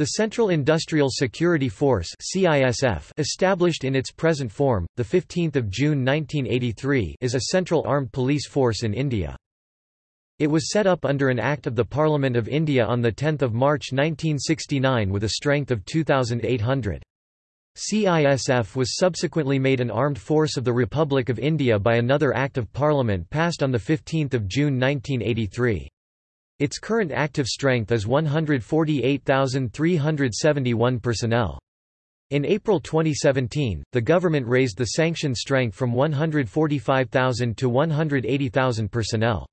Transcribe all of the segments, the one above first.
The Central Industrial Security Force (CISF), established in its present form, the 15th of June 1983, is a central armed police force in India. It was set up under an Act of the Parliament of India on 10 March 1969 with a strength of 2,800. CISF was subsequently made an armed force of the Republic of India by another Act of Parliament passed on 15 June 1983. Its current active strength is 148,371 personnel. In April 2017, the government raised the sanction strength from 145,000 to 180,000 personnel.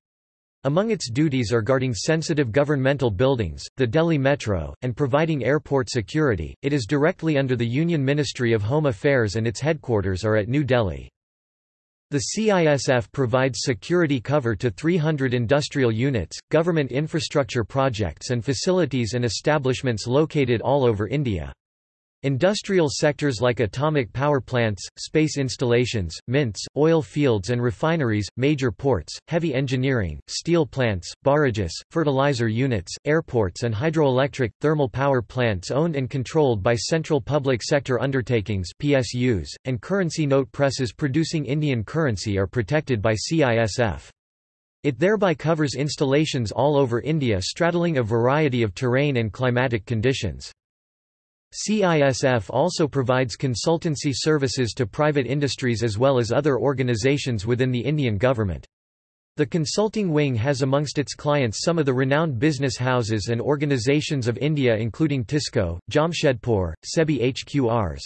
Among its duties are guarding sensitive governmental buildings, the Delhi Metro, and providing airport security. It is directly under the Union Ministry of Home Affairs and its headquarters are at New Delhi. The CISF provides security cover to 300 industrial units, government infrastructure projects and facilities and establishments located all over India. Industrial sectors like atomic power plants, space installations, mints, oil fields and refineries, major ports, heavy engineering, steel plants, barrages, fertilizer units, airports and hydroelectric, thermal power plants owned and controlled by Central Public Sector Undertakings PSUs, and currency note presses producing Indian currency are protected by CISF. It thereby covers installations all over India straddling a variety of terrain and climatic conditions. CISF also provides consultancy services to private industries as well as other organizations within the Indian government. The consulting wing has amongst its clients some of the renowned business houses and organizations of India including Tisco, Jamshedpur, SEBI HQRs.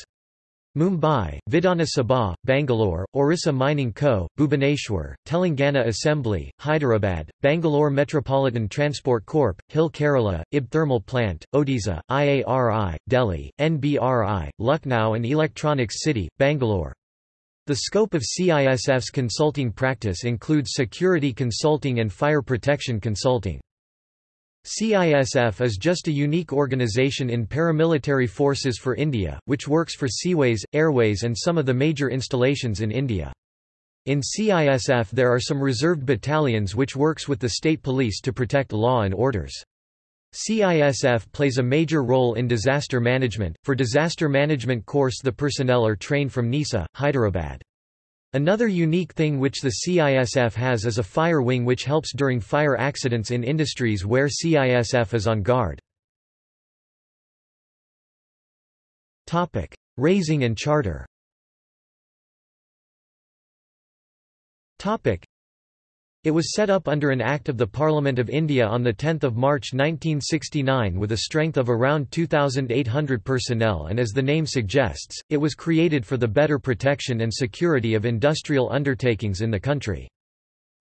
Mumbai, Vidhana Soudha, Bangalore, Orissa Mining Co., Bhubaneswar, Telangana Assembly, Hyderabad, Bangalore Metropolitan Transport Corp., Hill Kerala, IB Thermal Plant, Odisha, IARI, Delhi, NBRI, Lucknow and Electronics City, Bangalore. The scope of CISF's consulting practice includes security consulting and fire protection consulting. CISF is just a unique organization in paramilitary forces for India, which works for seaways, airways and some of the major installations in India. In CISF there are some reserved battalions which works with the state police to protect law and orders. CISF plays a major role in disaster management. For disaster management course the personnel are trained from NISA, Hyderabad. Another unique thing which the CISF has is a fire wing which helps during fire accidents in industries where CISF is on guard. Raising and charter it was set up under an Act of the Parliament of India on 10 March 1969 with a strength of around 2,800 personnel and as the name suggests, it was created for the better protection and security of industrial undertakings in the country.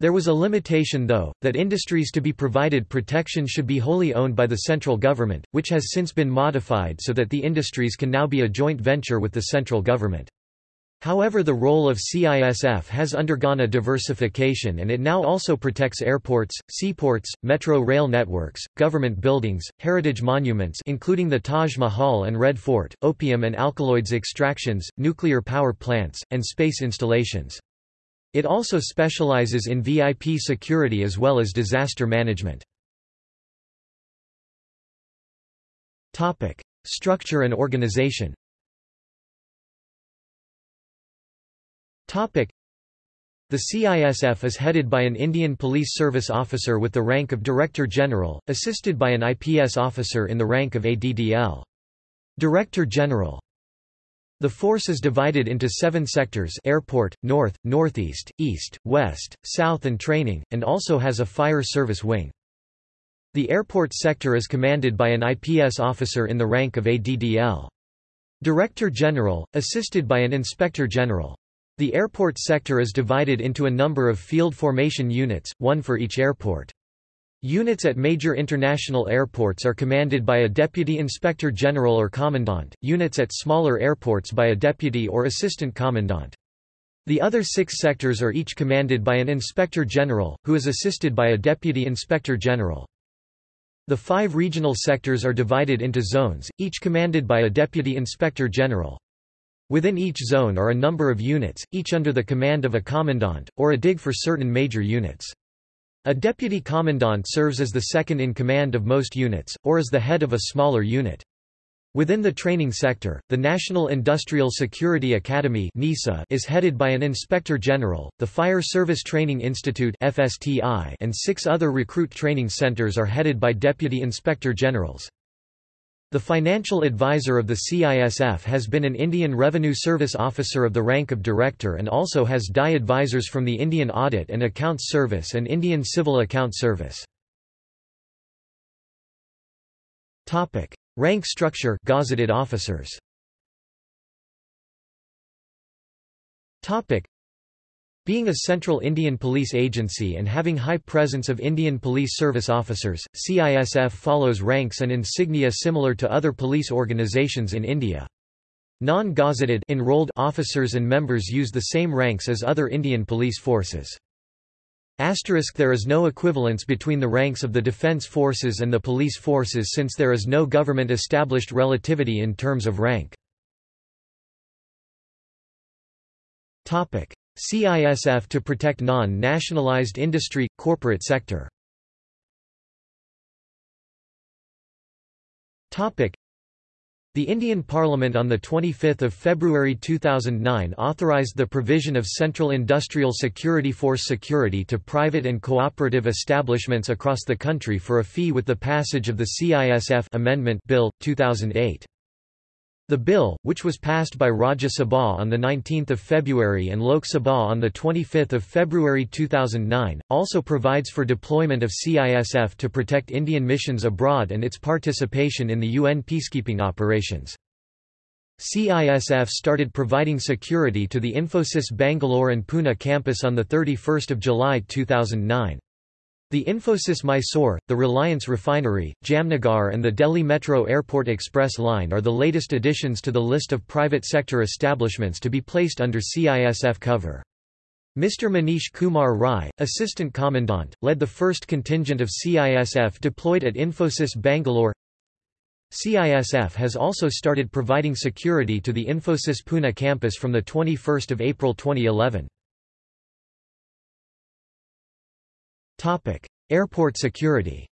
There was a limitation though, that industries to be provided protection should be wholly owned by the central government, which has since been modified so that the industries can now be a joint venture with the central government. However the role of CISF has undergone a diversification and it now also protects airports, seaports, metro rail networks, government buildings, heritage monuments including the Taj Mahal and Red Fort, opium and alkaloids extractions, nuclear power plants, and space installations. It also specializes in VIP security as well as disaster management. Structure and organization The CISF is headed by an Indian Police Service officer with the rank of Director General, assisted by an IPS officer in the rank of ADDL. Director General the force is divided into seven sectors airport, north, northeast, east, west, south and training, and also has a fire service wing. The airport sector is commanded by an IPS officer in the rank of ADDL. Director General, assisted by an Inspector General. The airport sector is divided into a number of field formation units, one for each airport. Units at major international airports are commanded by a Deputy Inspector General or Commandant, units at smaller airports by a Deputy or Assistant Commandant. The other six sectors are each commanded by an Inspector General, who is assisted by a Deputy Inspector General. The five regional sectors are divided into zones, each commanded by a Deputy Inspector General. Within each zone are a number of units, each under the command of a commandant, or a dig for certain major units. A deputy commandant serves as the second in command of most units, or as the head of a smaller unit. Within the training sector, the National Industrial Security Academy is headed by an Inspector General, the Fire Service Training Institute and six other recruit training centers are headed by Deputy Inspector Generals. The financial advisor of the CISF has been an Indian Revenue Service officer of the rank of director and also has DI advisors from the Indian Audit and Accounts Service and Indian Civil Account Service. Rank structure gazetted officers. Being a central Indian police agency and having high presence of Indian Police Service officers, CISF follows ranks and insignia similar to other police organizations in India. Non-gazetted enrolled officers and members use the same ranks as other Indian police forces. Asterisk there is no equivalence between the ranks of the defence forces and the police forces since there is no government-established relativity in terms of rank. CISF to protect non-nationalized industry, corporate sector the Indian Parliament on 25 February 2009 authorised the provision of Central Industrial Security Force security to private and cooperative establishments across the country for a fee with the passage of the CISF Amendment Bill, 2008. The bill, which was passed by Rajya Sabha on 19 February and Lok Sabha on 25 February 2009, also provides for deployment of CISF to protect Indian missions abroad and its participation in the UN peacekeeping operations. CISF started providing security to the Infosys Bangalore and Pune campus on 31 July 2009. The Infosys Mysore, the Reliance Refinery, Jamnagar and the Delhi Metro Airport Express Line are the latest additions to the list of private sector establishments to be placed under CISF cover. Mr. Manish Kumar Rai, Assistant Commandant, led the first contingent of CISF deployed at Infosys Bangalore. CISF has also started providing security to the Infosys Pune campus from 21 April 2011. Topic: Airport security.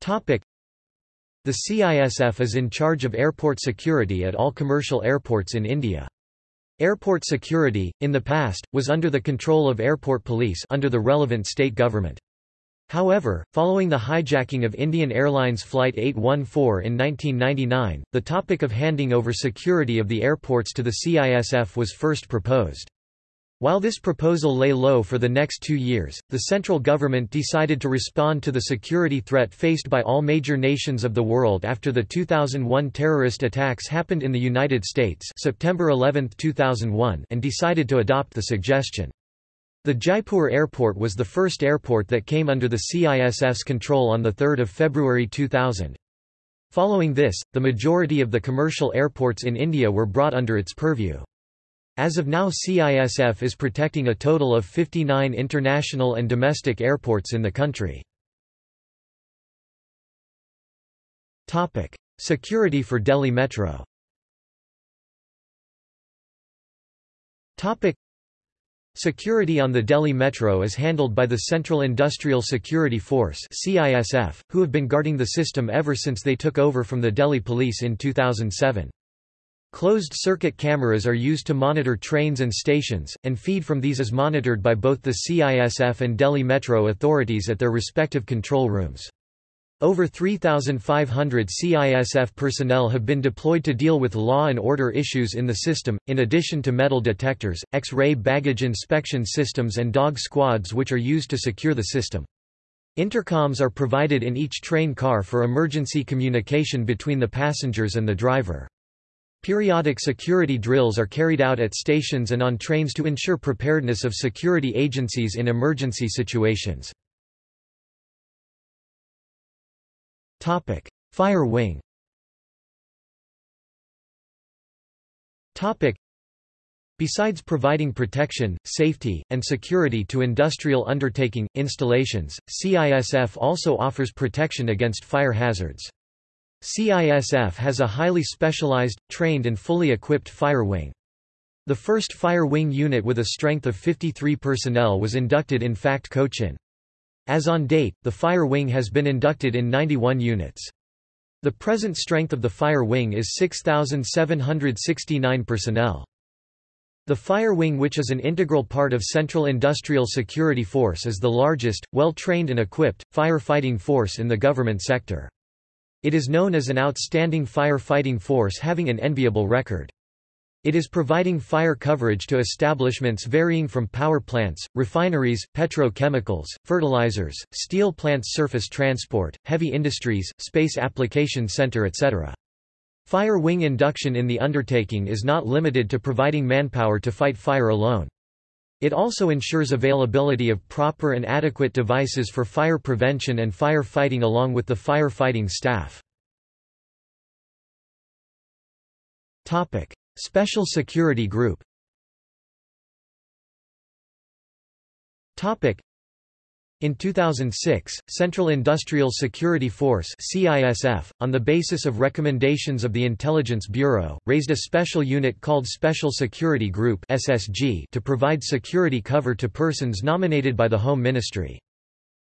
Topic: The CISF is in charge of airport security at all commercial airports in India. Airport security, in the past, was under the control of airport police under the relevant state government. However, following the hijacking of Indian Airlines Flight 814 in 1999, the topic of handing over security of the airports to the CISF was first proposed. While this proposal lay low for the next two years, the central government decided to respond to the security threat faced by all major nations of the world after the 2001 terrorist attacks happened in the United States September 11, 2001 and decided to adopt the suggestion. The Jaipur airport was the first airport that came under the CISF's control on 3 February 2000. Following this, the majority of the commercial airports in India were brought under its purview. As of now CISF is protecting a total of 59 international and domestic airports in the country. Security for Delhi Metro Security on the Delhi Metro is handled by the Central Industrial Security Force CISF, who have been guarding the system ever since they took over from the Delhi Police in 2007. Closed-circuit cameras are used to monitor trains and stations, and feed from these is monitored by both the CISF and Delhi Metro authorities at their respective control rooms. Over 3,500 CISF personnel have been deployed to deal with law and order issues in the system, in addition to metal detectors, X-ray baggage inspection systems and dog squads which are used to secure the system. Intercoms are provided in each train car for emergency communication between the passengers and the driver. Periodic security drills are carried out at stations and on trains to ensure preparedness of security agencies in emergency situations. Fire wing Besides providing protection, safety, and security to industrial undertaking, installations, CISF also offers protection against fire hazards. CISF has a highly specialized, trained and fully equipped fire wing. The first fire wing unit with a strength of 53 personnel was inducted in FACT Cochin. As on date, the Fire Wing has been inducted in 91 units. The present strength of the Fire Wing is 6,769 personnel. The Fire Wing which is an integral part of Central Industrial Security Force is the largest, well-trained and equipped, firefighting force in the government sector. It is known as an outstanding firefighting force having an enviable record. It is providing fire coverage to establishments varying from power plants, refineries, petrochemicals, fertilizers, steel plants surface transport, heavy industries, space application center etc. Fire wing induction in the undertaking is not limited to providing manpower to fight fire alone. It also ensures availability of proper and adequate devices for fire prevention and fire fighting along with the firefighting staff. Special Security Group in 2006, Central Industrial Security Force CISF, on the basis of recommendations of the Intelligence Bureau, raised a special unit called Special Security Group SSG to provide security cover to persons nominated by the Home Ministry.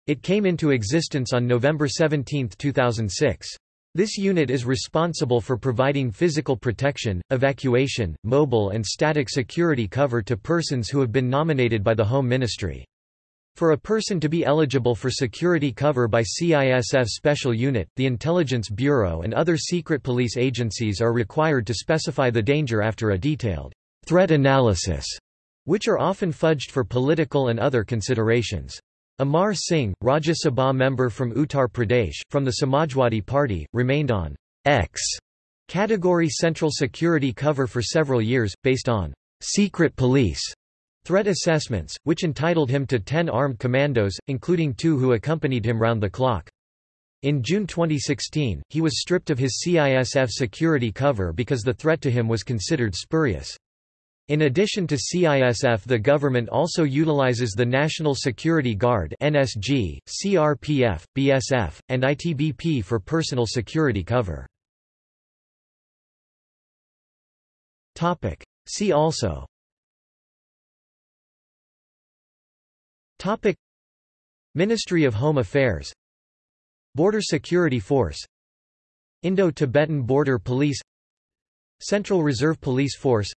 It came into existence on November 17, 2006. This unit is responsible for providing physical protection, evacuation, mobile and static security cover to persons who have been nominated by the Home Ministry. For a person to be eligible for security cover by CISF Special Unit, the Intelligence Bureau and other secret police agencies are required to specify the danger after a detailed threat analysis, which are often fudged for political and other considerations. Amar Singh, Rajya Sabha member from Uttar Pradesh, from the Samajwadi Party, remained on X category Central Security cover for several years, based on secret police threat assessments, which entitled him to 10 armed commandos, including two who accompanied him round the clock. In June 2016, he was stripped of his CISF security cover because the threat to him was considered spurious. In addition to CISF the government also utilizes the National Security Guard NSG, CRPF, BSF, and ITBP for personal security cover. See also Topic. Ministry of Home Affairs. Border Security Force. Indo-Tibetan Border Police. Central Reserve Police Force.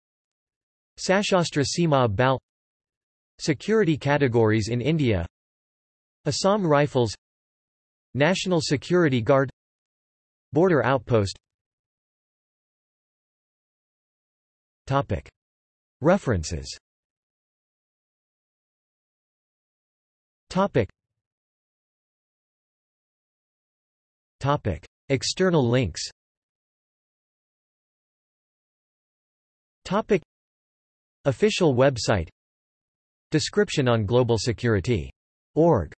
Sashastra Seema Bal. Security categories in India. Assam Rifles. National Security Guard. Border Outpost. Topic. References Topic. Topic. External links Topic. Official website Description on global security. Org